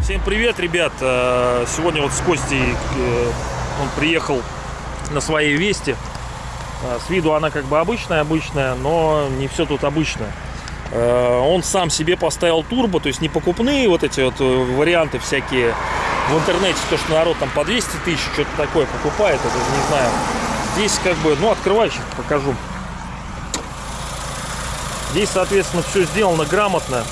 Всем привет, ребят! Э, Сегодня вот с Костей э, он приехал на своей Весте. Э, С виду она как бы обычная, обычная, но не все тут обычное. Он сам себе поставил турбо, то есть не покупные вот эти вот варианты всякие в интернете, то, что народ там по 200 тысяч что-то такое покупает, это не знаю. Здесь как бы, ну открывай сейчас покажу. Здесь, соответственно, все сделано грамотно.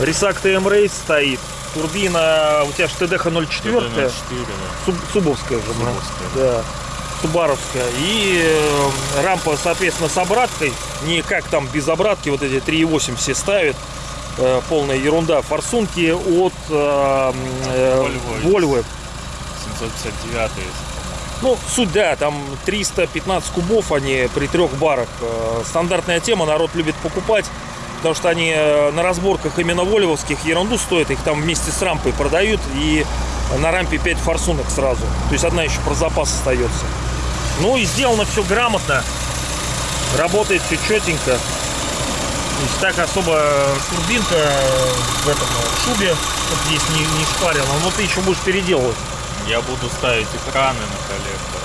Рисак ТМ Рейс стоит. Турбина, у тебя же ТДХ 04, TD-04, Суб- Субовская же. Субовская, да. Субаровская. И э, рампа, соответственно, с обраткой. Не как там без обратки, вот эти 3.8 все ставят. Э, полная ерунда. Форсунки от э, э, Volvo. Volvo. 759 Ну, суть, да, там 315 кубов они при трех барах. Э, Стандартная тема, народ любит покупать, потому что они э, на разборках именно вольвовских ерунду стоят, их там вместе с рампой продают, и на рампе 5 форсунок сразу. То есть одна еще про запас остается. Ну и сделано все грамотно, работает все четенько. То есть так особо турбинка в этом э, шубе, чтобы здесь не, не шпарила, но ты еще будешь переделывать. Я буду ставить экраны на коллектор.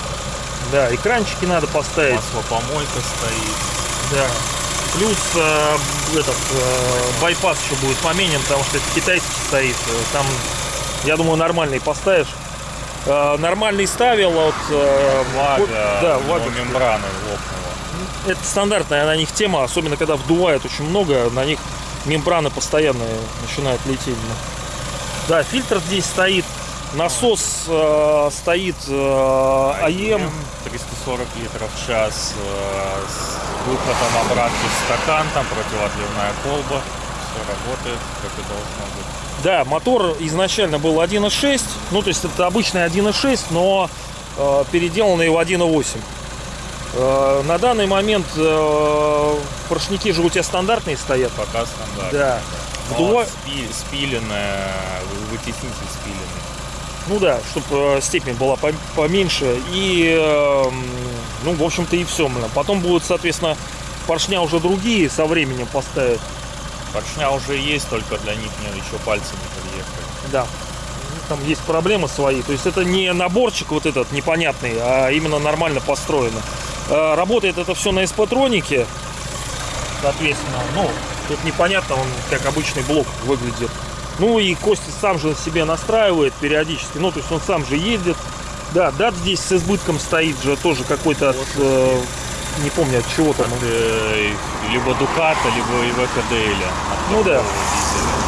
Да, экранчики надо поставить. Маслопомойка стоит. Да. Плюс э, этот э, байпас еще будет поменен, потому что это китайский стоит. Э, Там, я думаю, нормальный поставишь. Э, нормальный ставил от э, Лага, вот- да, у него лага. мембрана лопнула. Это стандартная на них тема, особенно когда вдувает очень много, на них мембраны постоянно начинают лететь. Да, фильтр здесь стоит, насос э, стоит э, АЕМ. 340 литров в час э, с выходом обратки в стакан, там противоотливная колба. Все работает, как и должно быть. Да, мотор изначально был 1.6, ну то есть это обычный 1.6, но э, переделанный в 1.8. Э, на данный момент э, поршники же у тебя стандартные стоят. Пока стандарт. Да. Вдува- спи- спиленная, вы- вытеснитель спиленный. Ну да, чтобы степень была пом- поменьше. И, э, м, ну, в общем-то, и все. Потом будут, соответственно, поршня уже другие со временем поставят. Поршня уже есть, только для них мне еще пальцы не подъехали. Да. Там есть проблемы свои. То есть это не наборчик вот этот непонятный, а именно нормально построено. Э, Работает это все на эспатронике. Соответственно, ну, тут непонятно, он как обычный блок выглядит. Ну и Костя сам же себе настраивает периодически. Ну, то есть он сам же ездит. Да, дат здесь с избытком стоит же тоже какой-то от, э, не помню от чего там. От, э, либо Дуката, либо Ивека Дейля. Ну да. дизеля.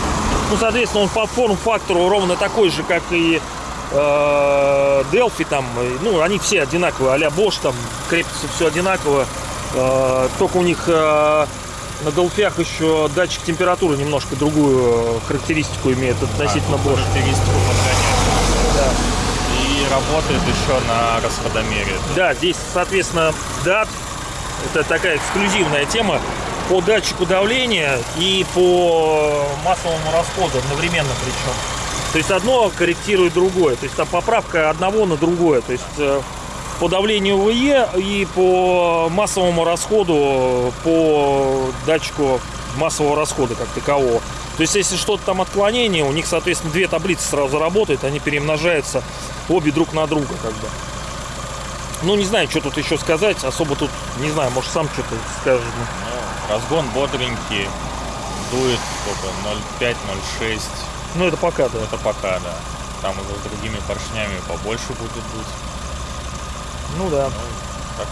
Ну, соответственно, он по форм-фактору ровно такой же, как и э, Delphi там. Ну, они все одинаковые, а-ля Bosch там, крепится все одинаково. Э, только у них э, на Delphi еще датчик температуры немножко другую э, характеристику имеет относительно А, ну, Bosch. характеристику подгоняет. Да. И работает еще на расходомере. Да, здесь, соответственно, DAT. Это такая эксклюзивная тема по датчику давления и по массовому расходу одновременно причем. То есть одно корректирует другое. То есть там поправка одного на другое. То есть э, по давлению ВЕ и по массовому расходу по датчику массового расхода как такового. То есть если что-то там отклонение, у них, соответственно, две таблицы сразу работают, они перемножаются обе друг на друга как бы. Ну, не знаю, что тут еще сказать. Особо тут, не знаю, может, сам что-то скажешь. Ну, разгон бодренький. Дует сколько? 0,5-0,6. Ну, это пока, да. Это пока, да. Там уже с другими поршнями побольше будет дуть. Ну, да. Ну, так.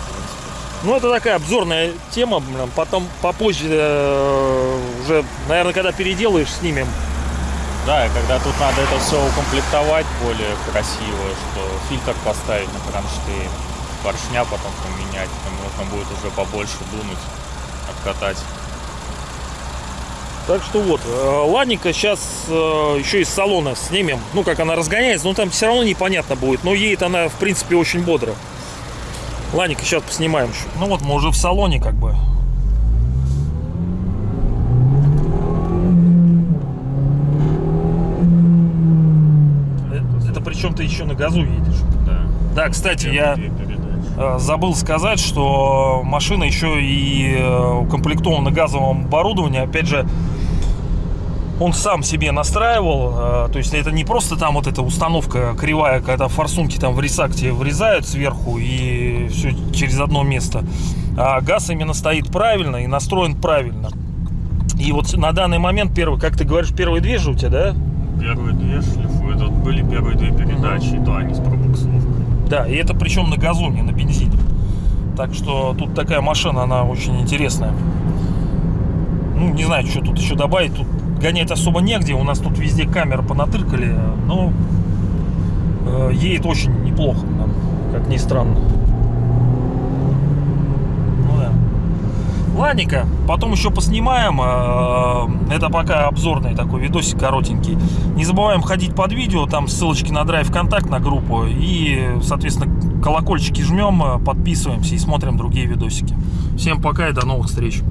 Ну, это такая обзорная тема. Потом попозже э, уже, наверное, когда переделаешь, снимем. Да, и когда тут надо это все укомплектовать более красиво, что фильтр поставить на кронштейн, поршня потом поменять, там можно будет уже побольше дунуть, откатать. Так что вот, э, ладненько, сейчас еще из салона снимем. Ну, как она разгоняется, но там все равно непонятно будет. Но едет она, в принципе, очень бодро. Ладненько, сейчас поснимаем еще. Ну вот, мы уже в салоне как бы. Это, это причем ты еще на газу едешь. Да. Да, кстати, я. Э, Забыл сказать, что машина еще и э, укомплектована газовым оборудованием. Опять же, он сам себе настраивал. э, То есть это не просто там вот эта установка кривая, когда форсунки там в ресакте врезают сверху и все через одно место. А газ именно стоит правильно и настроен правильно. И вот на данный момент первый, как ты говоришь, первые две же у тебя, да? Первые две шлифуют. Тут были первые две передачи, и то они с пробуксовкой. Да, и это причем на газу, не на бензине. Так что тут такая машина, она очень интересная. Ну, не знаю, что тут еще добавить. Тут гонять особо негде. У нас тут везде камеры понатыркали. Но э, едет очень неплохо, как ни странно. Ну да. Ладненько, потом еще поснимаем. Э, Это пока обзорный такой видосик коротенький. Не забываем ходить под видео, там ссылочки на драйв контакт на группу. И, соответственно, колокольчики жмем, э, подписываемся и смотрим другие видосики. Всем пока и до новых встреч.